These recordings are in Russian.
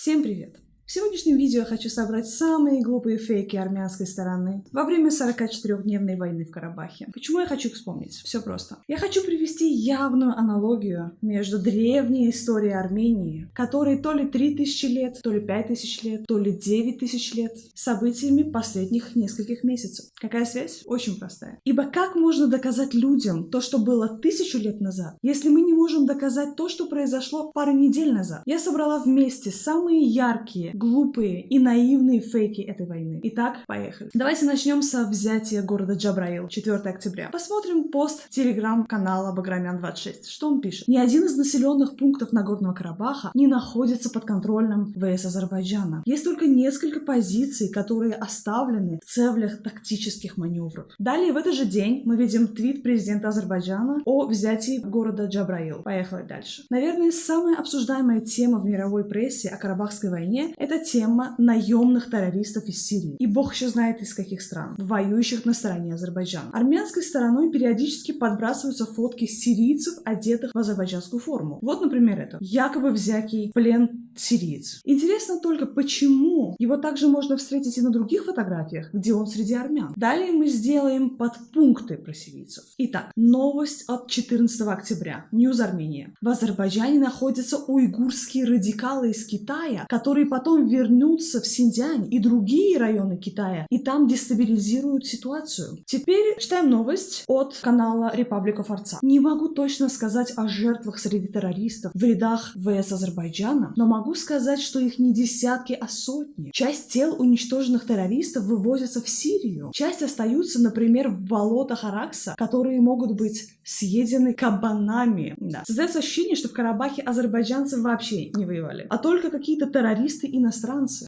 Всем привет! В сегодняшнем видео я хочу собрать самые глупые фейки армянской стороны во время 44-дневной войны в Карабахе. Почему я хочу их вспомнить? Все просто. Я хочу привести явную аналогию между древней историей Армении, которой то ли 3000 лет, то ли 5000 лет, то ли 9000 лет, событиями последних нескольких месяцев. Какая связь? Очень простая. Ибо как можно доказать людям то, что было тысячу лет назад, если мы не можем доказать то, что произошло пару недель назад? Я собрала вместе самые яркие, глупые и наивные фейки этой войны. Итак, поехали. Давайте начнем со взятия города Джабраил 4 октября. Посмотрим пост телеграм-канала Баграмян26. Что он пишет? Ни один из населенных пунктов Нагорного Карабаха не находится под контролем ВС Азербайджана. Есть только несколько позиций, которые оставлены в целях тактических маневров. Далее в этот же день мы видим твит президента Азербайджана о взятии города Джабраил. Поехали дальше. Наверное, самая обсуждаемая тема в мировой прессе о Карабахской войне – это это тема наемных террористов из Сирии. И бог еще знает из каких стран, воюющих на стороне Азербайджана. Армянской стороной периодически подбрасываются фотки сирийцев, одетых в азербайджанскую форму. Вот, например, это. Якобы взятый плен сириец. Интересно только, почему его также можно встретить и на других фотографиях, где он среди армян. Далее мы сделаем подпункты про сирийцев. Итак, новость от 14 октября. Ньюз Армения. В Азербайджане находятся уйгурские радикалы из Китая, которые потом вернутся в Синьцзянь и другие районы Китая, и там дестабилизируют ситуацию. Теперь читаем новость от канала Republic Artsakh. Не могу точно сказать о жертвах среди террористов в рядах ВС Азербайджана, но могу сказать, что их не десятки, а сотни. Часть тел уничтоженных террористов вывозятся в Сирию. Часть остаются, например, в болотах Аракса, которые могут быть съедены кабанами. Да. Создается ощущение, что в Карабахе азербайджанцы вообще не воевали, а только какие-то террористы-иностранцы. И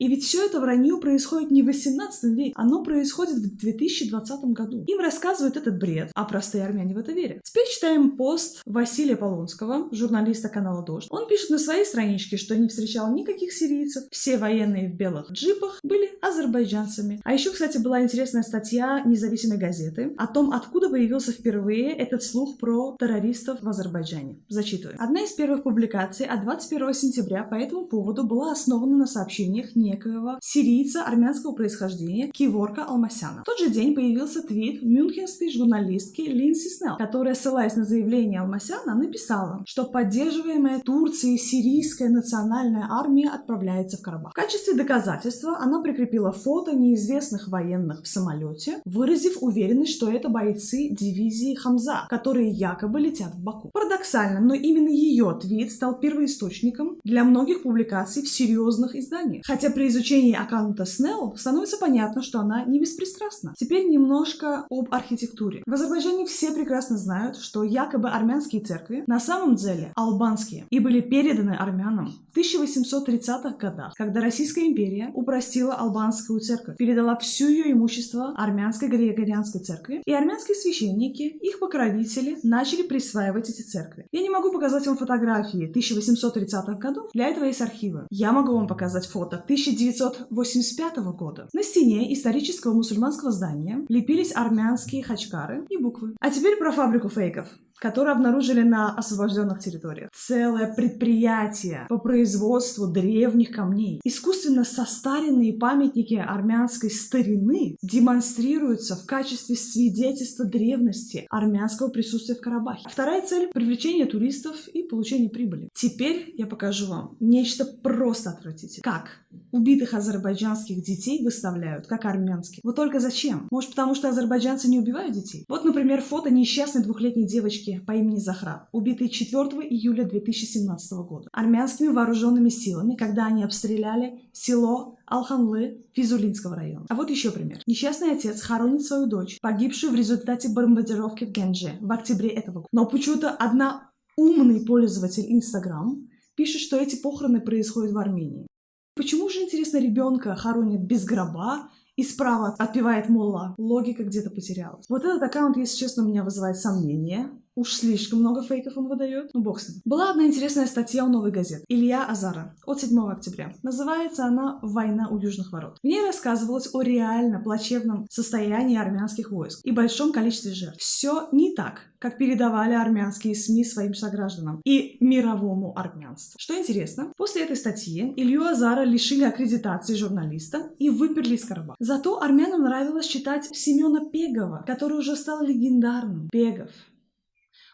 ведь все это вранье происходит не в 18 веке, оно происходит в 2020 году. Им рассказывают этот бред, а простые армяне в это верят. Теперь читаем пост Василия Полонского, журналиста канала «Дождь». Он пишет на своей страничке, что не встречал никаких сирийцев, все военные в белых джипах были азербайджанцами. А еще, кстати, была интересная статья независимой газеты о том, откуда появился впервые этот слух про террористов в Азербайджане. Зачитываю. Одна из первых публикаций от 21 сентября по этому поводу была основана на сообщениях некоего сирийца армянского происхождения Киворка Алмасяна. В тот же день появился твит мюнхенской журналистки Линси Снелл, которая, ссылаясь на заявление Алмасяна, написала, что поддерживаемая Турцией сирийская национальная армия отправляется в Карабах. В качестве доказательства она прикрепила фото неизвестных военных в самолете, выразив уверенность, что это бойцы дивизии Хамза, которые якобы летят в Баку. Парадоксально, но именно ее твит стал первоисточником для многих публикаций в серьезных изданиях. Хотя при изучении аккаунта Снелл становится понятно, что она не беспристрастна. Теперь немножко об архитектуре. В Азербайджане все прекрасно знают, что якобы армянские церкви на самом деле албанские и были переданы армянам в 1830-х годах, когда Российская империя упростила албанскую церковь, передала все ее имущество армянской григорианской церкви, и армянские священники, их покровители, начали присваивать эти церкви. Я не могу показать вам фотографии 1830-х годов, для этого есть архивы. Я могу вам показать фото 1985 года. На стене исторического мусульманского здания лепились армянские хачкары и буквы. А теперь про фабрику фейков которые обнаружили на освобожденных территориях. Целое предприятие по производству древних камней. Искусственно состаренные памятники армянской старины демонстрируются в качестве свидетельства древности армянского присутствия в Карабахе. Вторая цель – привлечение туристов и получение прибыли. Теперь я покажу вам нечто просто отвратительное. Как убитых азербайджанских детей выставляют, как армянских. Вот только зачем? Может, потому что азербайджанцы не убивают детей? Вот, например, фото несчастной двухлетней девочки по имени Захра, убитой 4 июля 2017 года армянскими вооруженными силами, когда они обстреляли село Алханлы Физулинского района. А вот еще пример. Несчастный отец хоронит свою дочь, погибшую в результате бомбардировки в Генже в октябре этого года. Но почему-то одна умный пользователь Инстаграм пишет, что эти похороны происходят в Армении. Почему же, интересно, ребенка хоронят без гроба, и справа отпевает Молла. Логика где-то потерялась. Вот этот аккаунт, если честно, у меня вызывает сомнения Уж слишком много фейков он выдает. Ну, бог с ним. Была одна интересная статья у «Новой газеты» Илья Азара от 7 октября. Называется она «Война у южных ворот». В ней рассказывалось о реально плачевном состоянии армянских войск и большом количестве жертв. Все не так, как передавали армянские СМИ своим согражданам и мировому армянству. Что интересно, после этой статьи Илью Азара лишили аккредитации журналиста и выперли из Карабаха. Зато армянам нравилось читать Семена Пегова, который уже стал легендарным. Пегов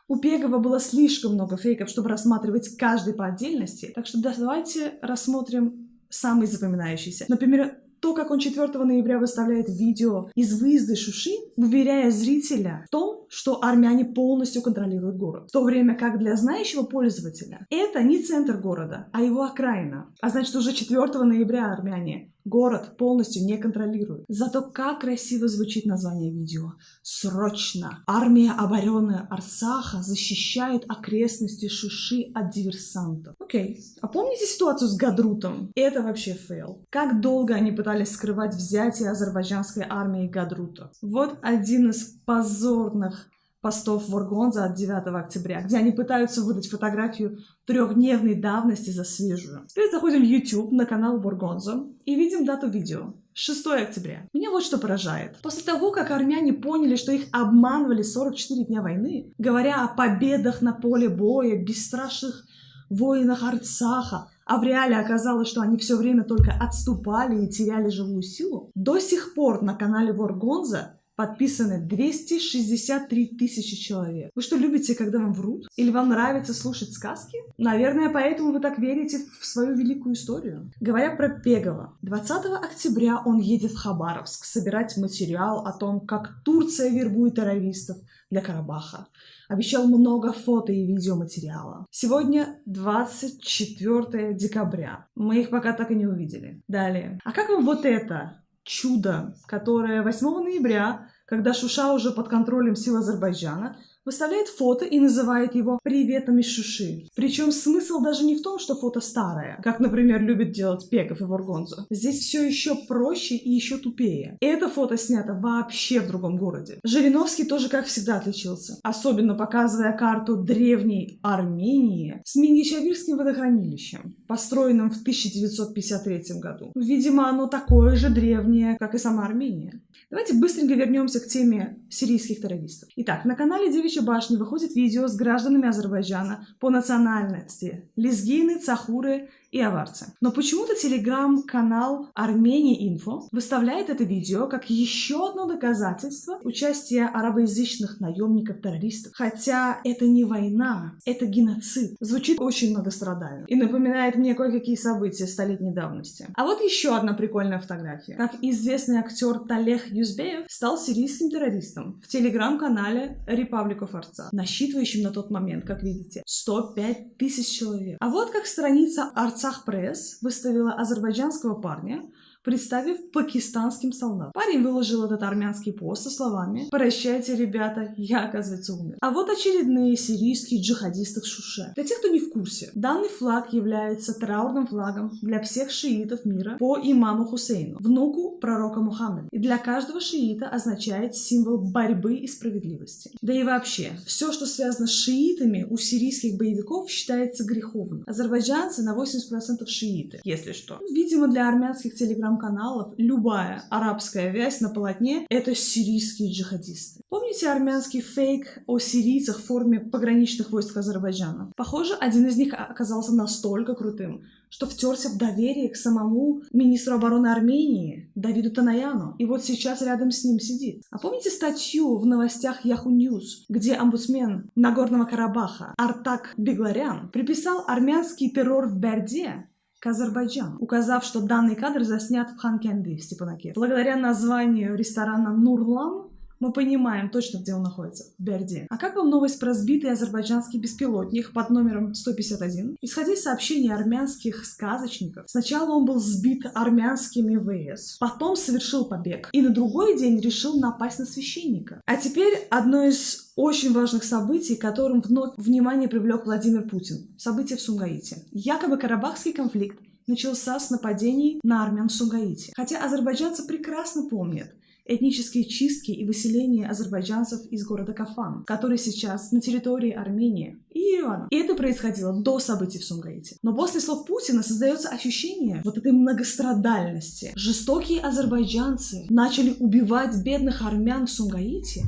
у Пегова было слишком много фейков, чтобы рассматривать каждый по отдельности, так что давайте рассмотрим самый запоминающийся. Например, то, как он 4 ноября выставляет видео из выезда Шуши, уверяя зрителя в том, что армяне полностью контролируют город. В то время как для знающего пользователя это не центр города, а его окраина. А значит, уже 4 ноября армяне город полностью не контролируют. Зато как красиво звучит название видео. Срочно! Армия обороны Арцаха защищает окрестности Шуши от диверсантов. Окей. А помните ситуацию с Гадрутом? Это вообще fail. Как долго они пытались скрывать взятие азербайджанской армии Гадрута? Вот один из позорных постов WarGonzo от 9 октября, где они пытаются выдать фотографию трехдневной давности за свежую. Теперь заходим в YouTube на канал WarGonzo и видим дату видео. 6 октября. Меня вот что поражает. После того, как армяне поняли, что их обманывали 44 дня войны, говоря о победах на поле боя, бесстрашных воинах Арцаха, а в реале оказалось, что они все время только отступали и теряли живую силу, до сих пор на канале Воргонза подписаны 263 тысячи человек. Вы что, любите, когда вам врут? Или вам нравится слушать сказки? Наверное, поэтому вы так верите в свою великую историю. Говоря про Пегова, 20 октября он едет в Хабаровск собирать материал о том, как Турция вербует террористов для Карабаха. Обещал много фото и видеоматериала. Сегодня 24 декабря. Мы их пока так и не увидели. Далее. А как вам вот это? Чудо, которое 8 ноября, когда Шуша уже под контролем сил Азербайджана, выставляет фото и называет его «приветом из Шуши». Причем смысл даже не в том, что фото старое, как, например, любит делать Пеков и Варгонзо. Здесь все еще проще и еще тупее. Это фото снято вообще в другом городе. Жириновский тоже, как всегда, отличился. Особенно показывая карту древней Армении с Мингичавирским водохранилищем, построенным в 1953 году. Видимо, оно такое же древнее, как и сама Армения. Давайте быстренько вернемся к теме сирийских террористов. Итак, на канале Девичья башня выходит видео с гражданами Азербайджана по национальности. Лезгины, цахуры и аварцы. Но почему-то телеграм-канал Армения Инфо выставляет это видео как еще одно доказательство участия арабоязычных наемников-террористов. Хотя это не война, это геноцид. Звучит очень многострадально и напоминает мне кое-какие события столетней давности. А вот еще одна прикольная фотография. Как известный актер Талех Юзбеев стал сирийским террористом в телеграм-канале Republic of Artsakh, насчитывающим на тот момент, как видите, 105 тысяч человек. А вот как страница Арт Арцах Пресс выставила азербайджанского парня, представив пакистанским солдатам. Парень выложил этот армянский пост со словами «Прощайте, ребята, я, оказывается, умер». А вот очередные сирийские джихадисты в Шуше. Для тех, кто не в курсе, данный флаг является траурным флагом для всех шиитов мира по имаму Хусейну, внуку пророка Мухаммеда. И для каждого шиита означает символ борьбы и справедливости. Да и вообще, все, что связано с шиитами у сирийских боевиков считается греховным. Азербайджанцы на 80% шииты, если что. Видимо, для армянских телеграм телеграм-каналов любая арабская вязь на полотне — это сирийские джихадисты. Помните армянский фейк о сирийцах в форме пограничных войск Азербайджана? Похоже, один из них оказался настолько крутым, что втерся в доверие к самому министру обороны Армении Давиду Тонояну. И вот сейчас рядом с ним сидит. А помните статью в новостях Yahoo News, где омбудсмен Нагорного Карабаха Артак Бегларян приписал армянский террор в Берде к Азербайджану, указав, что данный кадр заснят в Ханкенди в Степанакерте. Благодаря названию ресторана Нурлан мы понимаем точно, где он находится, в Берде. А как вам новость про сбитый азербайджанский беспилотник под номером 151? Исходя из сообщений армянских сказочников, сначала он был сбит армянскими ВС, потом совершил побег и на другой день решил напасть на священника. А теперь одно из очень важных событий, которым вновь внимание привлек Владимир Путин. События в Сумгаите. Якобы Карабахский конфликт начался с нападений на армян в Сумгаите. Хотя азербайджанцы прекрасно помнят, этнические чистки и выселение азербайджанцев из города Кафан, который сейчас на территории Армении и Еревана. И это происходило до событий в Сумгаите. Но после слов Путина создается ощущение вот этой многострадальности. Жестокие азербайджанцы начали убивать бедных армян в Сумгаите,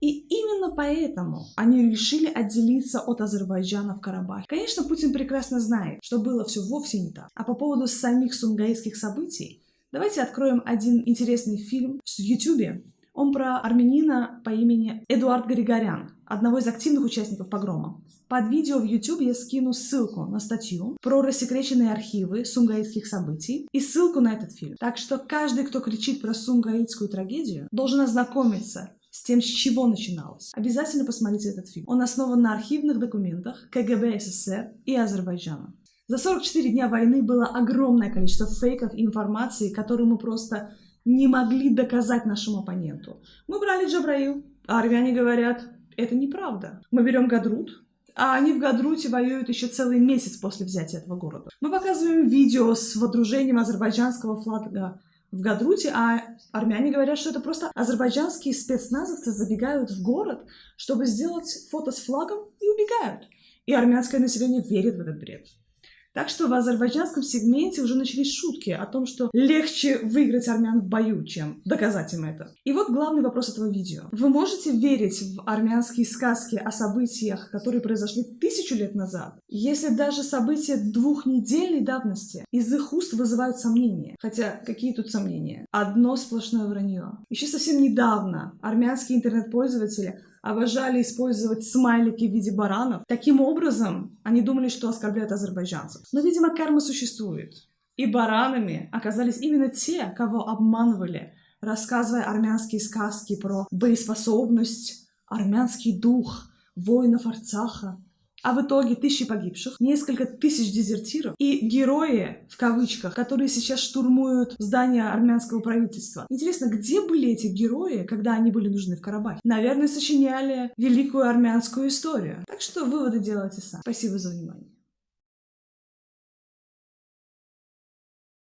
и именно поэтому они решили отделиться от Азербайджана в Карабахе. Конечно, Путин прекрасно знает, что было все вовсе не так. А по поводу самих сумгаитских событий, давайте откроем один интересный фильм в Ютубе. Он про армянина по имени Эдуард Григорян, одного из активных участников погрома. Под видео в YouTube я скину ссылку на статью про рассекреченные архивы сумгаитских событий и ссылку на этот фильм. Так что каждый, кто кричит про сумгаитскую трагедию, должен ознакомиться с тем, с чего начиналось. Обязательно посмотрите этот фильм. Он основан на архивных документах КГБ СССР и Азербайджана. За 44 дня войны было огромное количество фейков и информации, которую мы просто не могли доказать нашему оппоненту. Мы брали Джабраил, а армяне говорят, это неправда. Мы берем Гадрут, а они в Гадруте воюют еще целый месяц после взятия этого города. Мы показываем видео с водружением азербайджанского флага в Гадруте, а армяне говорят, что это просто азербайджанские спецназовцы забегают в город, чтобы сделать фото с флагом и убегают. И армянское население верит в этот бред. Так что в азербайджанском сегменте уже начались шутки о том, что легче выиграть армян в бою, чем доказать им это. И вот главный вопрос этого видео. Вы можете верить в армянские сказки о событиях, которые произошли тысячу лет назад, если даже события двухнедельной давности из их уст вызывают сомнения? Хотя какие тут сомнения? Одно сплошное вранье. Еще совсем недавно армянские интернет-пользователи обожали использовать смайлики в виде баранов. Таким образом, они думали, что оскорбляют азербайджанцев. Но, видимо, карма существует. И баранами оказались именно те, кого обманывали, рассказывая армянские сказки про боеспособность, армянский дух, воинов Арцаха, а в итоге тысячи погибших, несколько тысяч дезертиров и герои, в кавычках, которые сейчас штурмуют здание армянского правительства. Интересно, где были эти герои, когда они были нужны в Карабахе? Наверное, сочиняли великую армянскую историю. Так что выводы делайте сами. Спасибо за внимание.